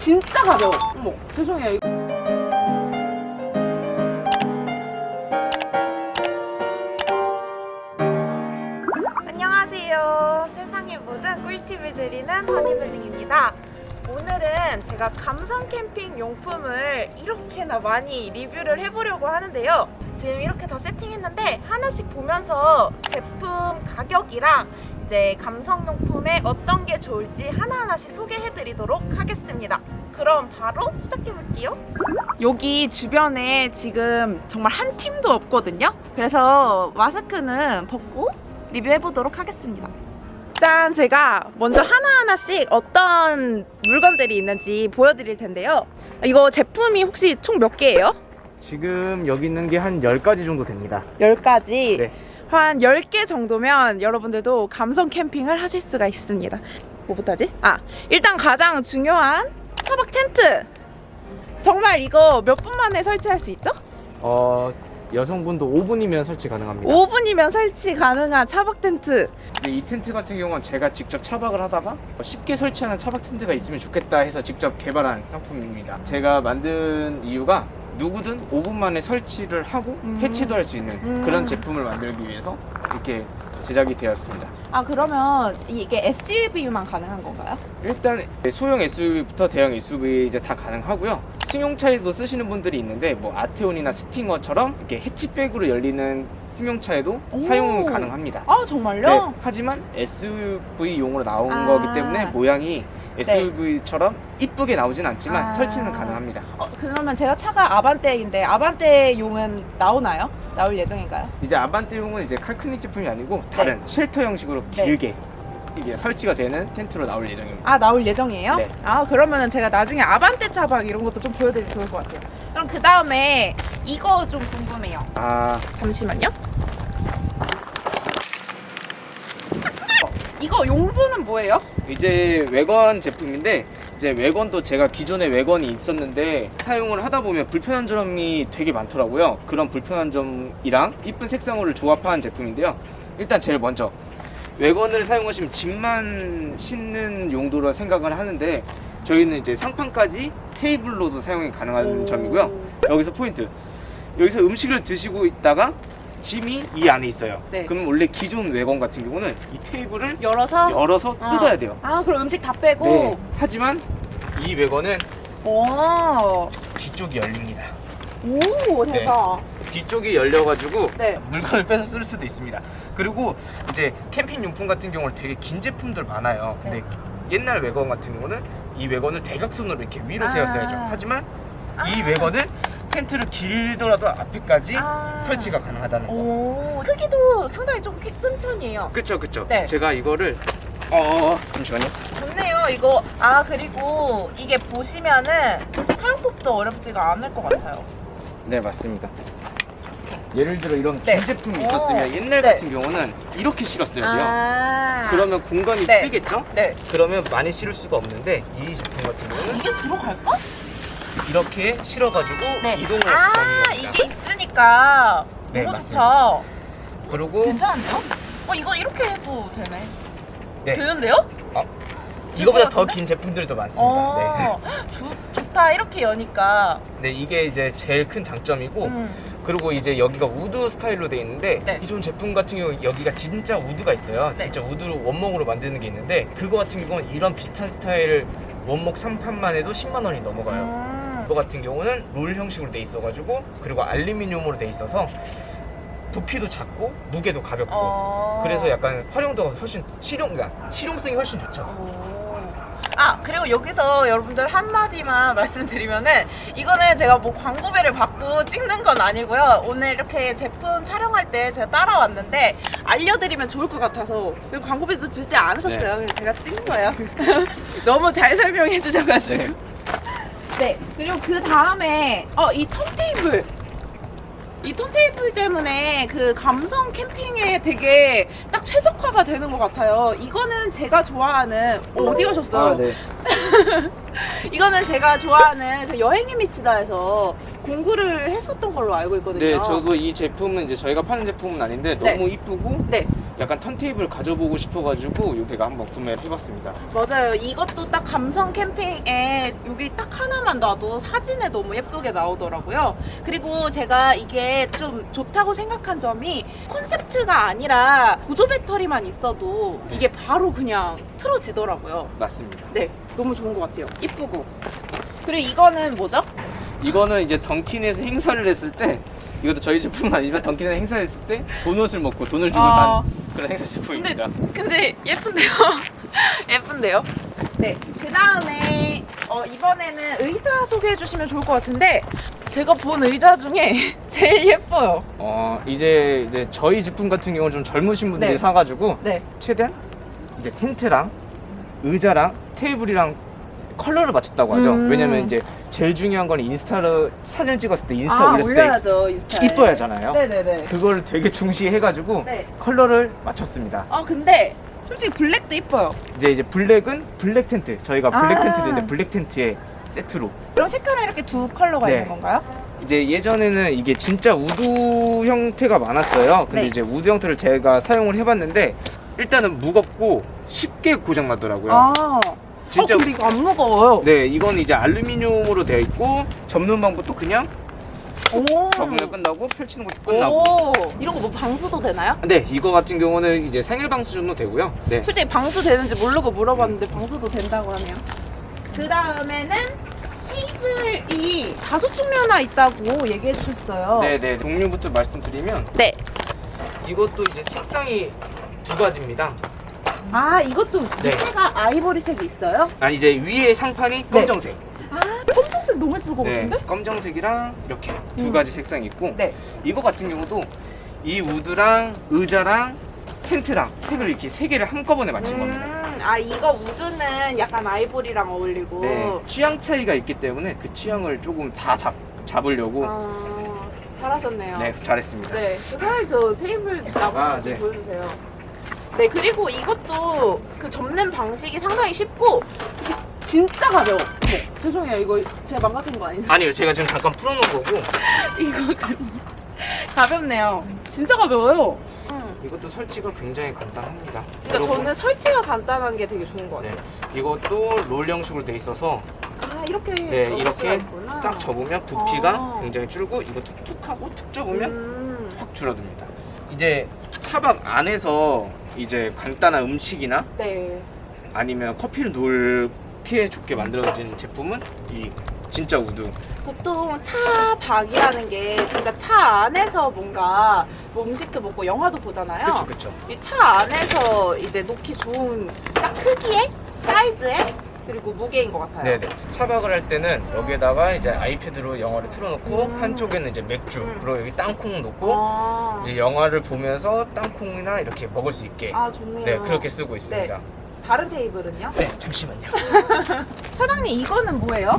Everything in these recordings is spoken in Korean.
진짜 가벼워. 어머, 죄송해요. 안녕하세요. 세상의 모든 꿀팁을 드리는 허니블링입니다. 오늘은 제가 감성 캠핑 용품을 이렇게나 많이 리뷰를 해보려고 하는데요. 지금 이렇게 다 세팅했는데 하나씩 보면서 제품 가격이랑 이제 감성 용품에 어떤 게 좋을지 하나하나씩 소개해드리도록 하겠습니다. 그럼 바로 시작해볼게요. 여기 주변에 지금 정말 한 팀도 없거든요. 그래서 마스크는 벗고 리뷰해보도록 하겠습니다. 짠! 제가 먼저 하나하나씩 어떤 물건들이 있는지 보여드릴 텐데요. 이거 제품이 혹시 총 몇 개예요? 지금 여기 있는 게 한 10가지 정도 됩니다. 10가지. 네. 한 10개 정도면 여러분들도 감성 캠핑을 하실 수가 있습니다. 뭐부터 하지? 아, 일단 가장 중요한 차박 텐트. 정말 이거 몇 분 만에 설치할 수 있죠? 어, 여성분도 5분이면 설치 가능합니다. 5분이면 설치 가능한 차박 텐트. 근데 이 텐트 같은 경우는 제가 직접 차박을 하다가 쉽게 설치하는 차박 텐트가 있으면 좋겠다 해서 직접 개발한 상품입니다. 제가 만든 이유가 누구든 5분 만에 설치를 하고 음. 해체도 할 수 있는 음. 그런 제품을 만들기 위해서 이렇게 제작이 되었습니다. 아, 그러면 이게 SUV만 가능한 건가요? 일단 소형 SUV부터 대형 SUV 이제 다 가능하고요. 승용차에도 쓰시는 분들이 있는데 뭐 아테온이나 스팅어처럼 이렇게 해치백으로 열리는 승용차에도 오. 사용 가능합니다. 아, 정말요? 네, 하지만 SUV용으로 나온 아. 거기 때문에 모양이 SUV처럼 이쁘게 나오진 않지만 아. 설치는 가능합니다. 어, 그러면 제가 차가 아반떼인데 아반떼용은 나오나요? 나올 예정인가요? 이제 아반떼용은 이제 칼크닉 제품이 아니고 다른 쉘터 형식으로 네. 길게 이게 설치가 되는 텐트로 나올 예정입니다. 아 나올 예정이에요? 네. 아 그러면은 제가 나중에 아반떼 차박 이런 것도 좀 보여드리면 좋을 것 같아요 그럼 그 다음에 이거 좀 궁금해요 아, 잠시만요 어, 이거 용도는 뭐예요? 이제 외건 제품인데 이제 외건도 제가 기존에 외건이 있었는데 사용을 하다 보면 불편한 점이 되게 많더라고요. 그런 불편한 점이랑 이쁜 색상으로 조합한 제품인데요. 일단 제일 먼저 외건을 사용하시면 짐만 싣는 용도로 생각을 하는데 저희는 이제 상판까지 테이블로도 사용이 가능한 점이고요. 여기서 포인트. 여기서 음식을 드시고 있다가 짐이 이 안에 있어요. 네. 그럼 원래 기존 외건 같은 경우는 이 테이블을 열어서 열어서 어. 뜯어야 돼요. 아 그럼 음식 다 빼고 네. 하지만 이 외건은 오, 뒤쪽이 열립니다. 오 대박 뒤쪽이 열려가지고 네. 물건을 빼서 쓸 수도 있습니다. 그리고 이제 캠핑 용품 같은 경우는 되게 긴 제품들 많아요. 근데 옛날 외건 같은 경우는 이 외건을 대각선으로 이렇게 위로 아. 세웠어야죠. 하지만 이 아. 외건은 텐트를 길더라도 앞에까지 아. 설치가 가능하다는 거. 오 크기도 상당히 좀 큰 편이에요 그쵸 그쵸. 네. 제가 이거를 어, 어, 어 잠시만요. 좋네요 이거 아 그리고 이게 보시면은 사용법도 어렵지가 않을 것 같아요 네 맞습니다. 예를 들어 이런 네. 긴 제품이 오. 있었으면 옛날 네. 같은 경우는 이렇게 실었어야 돼요. 아 그러면 공간이 네. 뜨겠죠? 네 그러면 많이 실을 수가 없는데 이 제품 같은 경우는 이게 들어갈까? 이렇게 실어가지고 네. 이동을 할 수가 있는 겁니다. 이게 있으니까 네, 너무 맞습니다. 좋다 그리고 괜찮은데요? 어 이거 이렇게 해도 되네 네. 되는데요? 이거보다 것 더? 긴 제품들도 많습니다. 어 좋- 좋다 이렇게 여니까 네. 네, 이게 이제 제일 큰 장점이고 음. 그리고 이제 여기가 wood 스타일로 돼 있는데 네. 기존 제품 같은 경우 여기가 진짜 wood가 있어요. 네. 진짜 wood로 원목으로 만드는 게 있는데 그거 같은 경우는 이런 비슷한 스타일 원목 3판만 해도 10만 원이 넘어가요. 음. 이거 같은 경우는 롤 형식으로 돼 있어가지고 그리고 알루미늄으로 돼 있어서 부피도 작고 무게도 가볍고 어. 그래서 약간 활용도가 훨씬 실용, 그러니까 실용성이 훨씬 좋죠. 오. 아 그리고 여기서 여러분들 한마디만 말씀드리면은 이거는 제가 뭐 광고배를 받고 찍는 건 아니고요. 오늘 이렇게 제품 촬영할 때 제가 따라왔는데 알려드리면 좋을 것 같아서 여기 광고비도 주지 않으셨어요. 그래서 제가 찍은 거예요. 너무 잘 설명해 주셔가지고. 네. 네 그리고 그 다음에 어 이 턴테이블 이 턴테이블 때문에 그 감성 캠핑에 되게 딱 최적화가 되는 것 같아요. 이거는 제가 좋아하는 어, 어디 가셨어요? 아, 네. 이거는 제가 좋아하는 그 여행이 미치다에서 공구를 했었던 걸로 알고 있거든요. 네, 저도 이 제품은 이제 저희가 파는 제품은 아닌데 네. 너무 이쁘고 네. 약간 턴테이블 가져보고 싶어가지고 이 배가 한번 구매를 해봤습니다. 맞아요. 이것도 딱 감성 캠핑에 여기 딱 하나만 놔도 사진에 너무 예쁘게 나오더라고요. 그리고 제가 이게 좀 좋다고 생각한 점이 콘셉트가 아니라 보조 배터리만 있어도 이게 바로 그냥 틀어지더라고요. 맞습니다. 네, 너무 좋은 것 같아요. 이쁘고. 그리고 이거는 뭐죠? 이거는 이제 던킨에서 행사를 했을 때 이것도 저희 제품은 아니지만 던킨에서 행사를 했을 때 도넛을 먹고 돈을 주고 아. 산 그런 행사 제품입니다. 근데 예쁜데요? 예쁜데요? 네. 그 다음에 어, 이번에는 의자 소개해 주시면 좋을 것 같은데 제가 본 의자 중에 제일 예뻐요. 어 이제 이제 저희 제품 같은 경우는 좀 젊으신 분들이 네. 사가지고 네. 최대한 이제 텐트랑 의자랑 테이블이랑 컬러를 맞췄다고 하죠. 음. 왜냐면 이제 제일 중요한 건 인스타로 사진 찍었을 때 인스타 아, 올렸을 때 올려야죠, 인스타에. 이뻐야잖아요. 네네네. 그걸 되게 중시해가지고 네. 컬러를 맞췄습니다. 아, 근데 솔직히 블랙도 이뻐요. 이제 이제 블랙은 블랙 텐트. 저희가 블랙 아. 텐트도 있는데 블랙 텐트에 세트로. 그럼 색깔은 이렇게 두 컬러가 네. 있는 건가요? 이제 예전에는 이게 진짜 wood 형태가 많았어요. 근데 네. 이제 wood 형태를 제가 사용을 해봤는데 일단은 무겁고 쉽게 고장 나더라고요. 아. 진짜- 어, 근데 이거 안 무거워요. 네, 이건 이제 알루미늄으로 되어 있고 접는 방법도 그냥 오. 접으면 끝나고 펼치는 것도 끝나고. 오. 이런 거 뭐 방수도 되나요? 네, 이거 같은 경우는 이제 생일 방수 정도 되고요. 네. 솔직히 방수 되는지 모르고 물어봤는데 방수도 된다고 하네요. 그 다음에는 테이블이 다섯 측면화 있다고 얘기해 주셨어요. 네, 네. 종류부터 말씀드리면 네. 이것도 이제 색상이 두 가지입니다. 아 이것도 네. 밑에가 아이보리색이 있어요? 아니 이제 위에 상판이 검정색. 아 검정색 너무 예쁠 것 네, 같은데? 검정색이랑 이렇게 두 음. 가지 색상이 있고 네. 이거 같은 경우도 이 우드랑 의자랑 텐트랑 색을 이렇게 세 개를 한꺼번에 맞춘 겁니다. 음, 아 이거 우드는 약간 아이보리랑 어울리고. 네, 취향 차이가 있기 때문에 그 취향을 조금 다 잡, 잡으려고 아 잘하셨네요. 네 잘했습니다. 네, 그 사실 저 테이블 나무 아, 좀 네. 보여주세요. 네, 그리고 이것도 그 접는 방식이 상당히 쉽고 이게 진짜 가벼워. 어머, 죄송해요, 이거 제가 망가뜨린 거 아니죠? 아니요 제가 지금 잠깐 풀어놓은 거고 이거 가- 가볍네요. 진짜 가벼워요. 음. 이것도 설치가 굉장히 간단합니다. 그러니까 저는 설치가 간단한 게 되게 좋은 것 네, 같아요. 이것도 롤 형식으로 돼 있어서 아 이렇게 네, 접을 이렇게 수가 있구나. 딱 접으면 부피가 아. 굉장히 줄고 이것도 툭 하고 툭 접으면 음. 확 줄어듭니다. 이제 차박 안에서 이제 간단한 음식이나 네. 아니면 커피를 놓기 좋게 만들어진 제품은 이 진짜 wood. 보통 차박이라는 게 진짜 차 안에서 뭔가 뭐 음식도 먹고 영화도 보잖아요. 그쵸 그쵸. 이 차 안에서 이제 놓기 좋은 딱 크기에 사이즈에 그리고 무게인 것 같아요. 네네. 차박을 할 때는 여기에다가 이제 아이패드로 영화를 틀어놓고 음. 한쪽에는 이제 맥주 음. 그리고 여기 땅콩 놓고 아, 이제 영화를 보면서 땅콩이나 이렇게 먹을 수 있게 아 좋네요. 네 그렇게 쓰고 있습니다. 다른 테이블은요? 네 잠시만요. 사장님 이거는 뭐예요?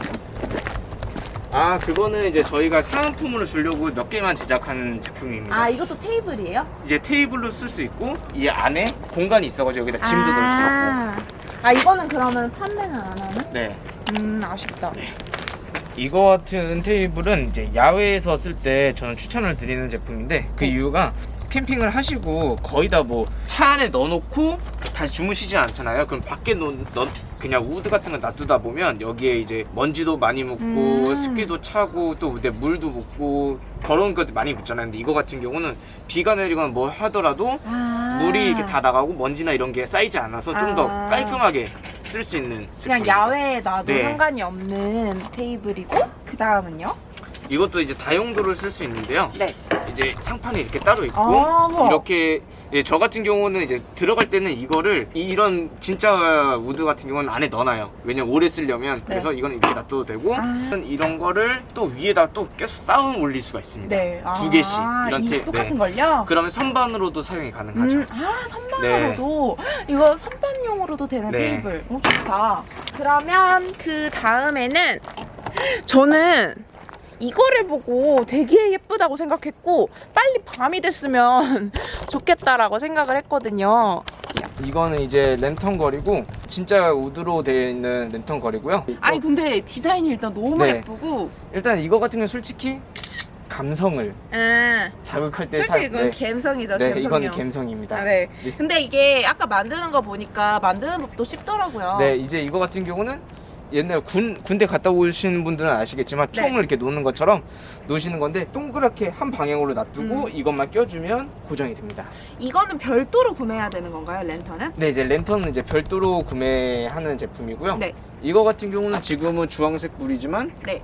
아 그거는 이제 저희가 사은품으로 주려고 몇 개만 제작한 제품입니다. 아 이것도 테이블이에요? 이제 테이블로 쓸 수 있고 이 안에 공간이 있어가지고 여기다 짐도 넣을 수 있고. 아 이거는 그러면 판매는 안 하나? 네. 음 아쉽다. 이거 같은 테이블은 이제 야외에서 쓸 때 저는 추천을 드리는 제품인데 그 네. 이유가 캠핑을 하시고 거의 다 뭐 차 안에 넣어놓고 다시 주무시진 않잖아요. 그럼 밖에 놓, 넣, 그냥 wood 같은 거 놔두다 보면 여기에 이제 먼지도 많이 묻고 음. 습기도 차고 또 근데 물도 묻고 더러운 것도 많이 묻잖아요. 근데 이거 같은 경우는 비가 내리거나 뭐 하더라도 아. 물이 이렇게 다 나가고 먼지나 이런 게 쌓이지 않아서 좀 더 아. 깔끔하게 쓸 수 있는 그냥 제품입니다. 야외에 놔도 네. 상관이 없는 테이블이고 그 다음은요? 이것도 이제 다용도를 쓸 수 있는데요. 네. 이제 상판이 이렇게 따로 있고 아, 우와. 이렇게 예, 저 같은 경우는 이제 들어갈 때는 이거를 이런 진짜 wood 같은 경우는 안에 넣어놔요. 왜냐면 오래 쓰려면 그래서 이거는 이렇게 놔둬도 되고 네. 아. 이런 거를 또 위에다 또 계속 쌓아 올릴 수가 있습니다. 네. 두 개씩 이런 이 테- 똑같은 네. 걸요? 그러면 선반으로도 사용이 가능하죠. 음, 아 선반으로도 이거 선반용으로도 되는 네. 테이블. 오 좋다. 그러면 그 다음에는 저는 이거를 보고 되게 예쁘다고 생각했고 빨리 밤이 됐으면 좋겠다라고 생각을 했거든요. 이거는 이제 랜턴 거리고 진짜 우드로 되어 있는 랜턴 거리고요. 아니 근데 디자인이 일단 너무 네. 예쁘고 일단 이거 같은 경우 솔직히 감성을 아, 자극할 때 솔직히 사- 이건 네. 감성이죠. 네, 감성용. 이거는 감성입니다. 아, 네. 네. 근데 이게 아까 만드는 거 보니까 만드는 법도 쉽더라고요. 네, 이제 이거 같은 경우는 옛날 군 군대 갔다 오신 분들은 아시겠지만 네. 총을 이렇게 놓는 것처럼 놓으시는 건데 동그랗게 한 방향으로 놔두고 음. 이것만 껴주면 고정이 됩니다. 이거는 별도로 구매해야 되는 건가요, 랜턴은? 네, 이제 랜턴은 이제 별도로 구매하는 제품이고요. 네. 이거 같은 경우는 지금은 주황색 불이지만 네.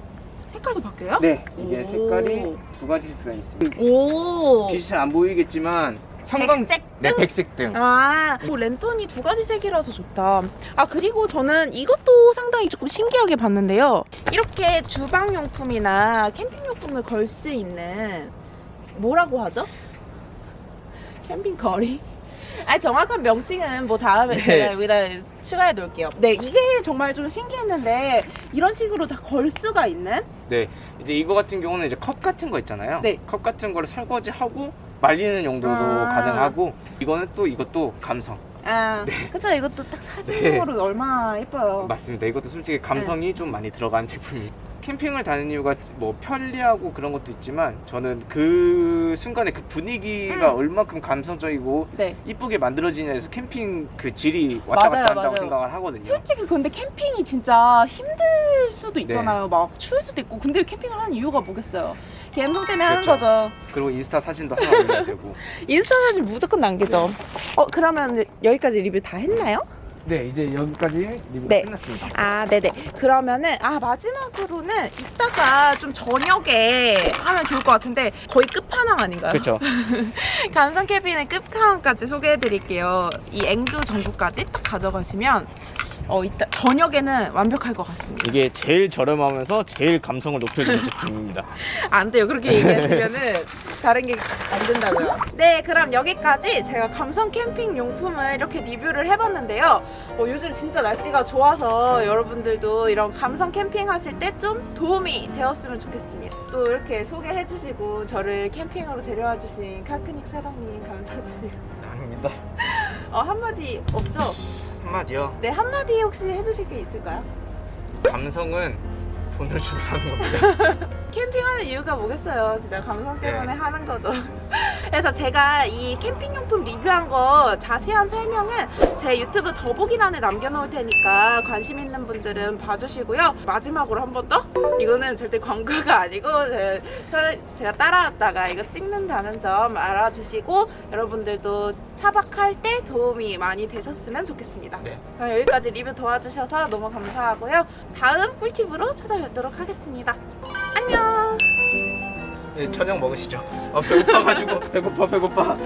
색깔도 바뀌어요? 네, 이게 오. 색깔이 두 가지 색상이 있습니다. 오. 빛이 잘 안 보이겠지만 형광 백색 네, 등? 백색 등. 아, 뭐 랜턴이 두 가지 색이라서 좋다. 아, 그리고 저는 이것도 상당히 조금 신기하게 봤는데요. 이렇게 주방용품이나 캠핑용품을 걸 수 있는 뭐라고 하죠? 캠핑 거리? 아 정확한 명칭은 뭐 다음에 네. 제가 여기다 추가해 놓을게요. 네, 이게 정말 좀 신기했는데 이런 식으로 다 걸 수가 있는? 네, 이제 이거 같은 경우는 이제 컵 같은 거 있잖아요. 네. 컵 같은 거를 설거지하고 말리는 용도도 아. 가능하고 이거는 또 이것도 감성. 아, 그쵸. 이것도 딱 사진으로 얼마나 예뻐요. 맞습니다. 이것도 솔직히 감성이 좀 많이 들어간 제품이에요. 캠핑을 다니는 이유가 뭐 편리하고 그런 것도 있지만 저는 그 순간에 그 분위기가 음. 얼마큼 감성적이고 네. 이쁘게 만들어지냐 해서 캠핑 그 질이 왔다 맞아요, 갔다 한다고 맞아요. 생각을 하거든요. 솔직히 근데 캠핑이 진짜 힘들 수도 있잖아요. 막 추울 수도 있고. 근데 캠핑을 하는 이유가 뭐겠어요? 감성 때문에 하는 그렇죠. 거죠. 그리고 인스타 사진도 하나 올려야 되고. 인스타 사진 무조건 남기죠. 어, 그러면 여기까지 리뷰 다 했나요? 네, 이제 여기까지 리뷰가 네. 끝났습니다. 아, 네네. 그러면은, 아, 마지막으로는 이따가 좀 저녁에 하면 좋을 것 같은데 거의 끝판왕 아닌가요? 그렇죠. 감성 캐빈의 끝판왕까지 소개해 드릴게요. 이 앵두 전구까지 딱 가져가시면 어, 이따 저녁에는 완벽할 것 같습니다. 이게 제일 저렴하면서 제일 감성을 높여주는 제품입니다. 안 돼요. 그렇게 얘기하시면은 다른 게 안 된다고요. 네, 그럼 여기까지 제가 감성 캠핑 용품을 이렇게 리뷰를 해봤는데요. 어, 요즘 진짜 날씨가 좋아서 여러분들도 이런 감성 캠핑 하실 때 좀 도움이 되었으면 좋겠습니다. 또 이렇게 소개해주시고 저를 캠핑으로 데려와 주신 카크닉 사장님 감사드립니다. 아닙니다. 어, 한마디 없죠? 한마디요. 네, 한마디 혹시 해주실 게 있을까요? 감성은 돈을 주고 사는 겁니다. 캠핑하는 이유가 뭐겠어요. 진짜 감성 때문에 하는 거죠. 그래서 제가 이 캠핑용품 리뷰한 거 자세한 설명은 제 유튜브 더보기란에 남겨놓을 테니까 관심 있는 분들은 봐주시고요. 마지막으로 한 번 더? 이거는 절대 광고가 아니고 제- 제가 따라왔다가 이거 찍는다는 점 알아주시고 여러분들도 차박할 때 도움이 많이 되셨으면 좋겠습니다. 네. 그럼 여기까지 리뷰 도와주셔서 너무 감사하고요. 다음 꿀팁으로 찾아뵙도록 하겠습니다. 네, 저녁 먹으시죠. 아, 배고파가지고 배고파 배고파.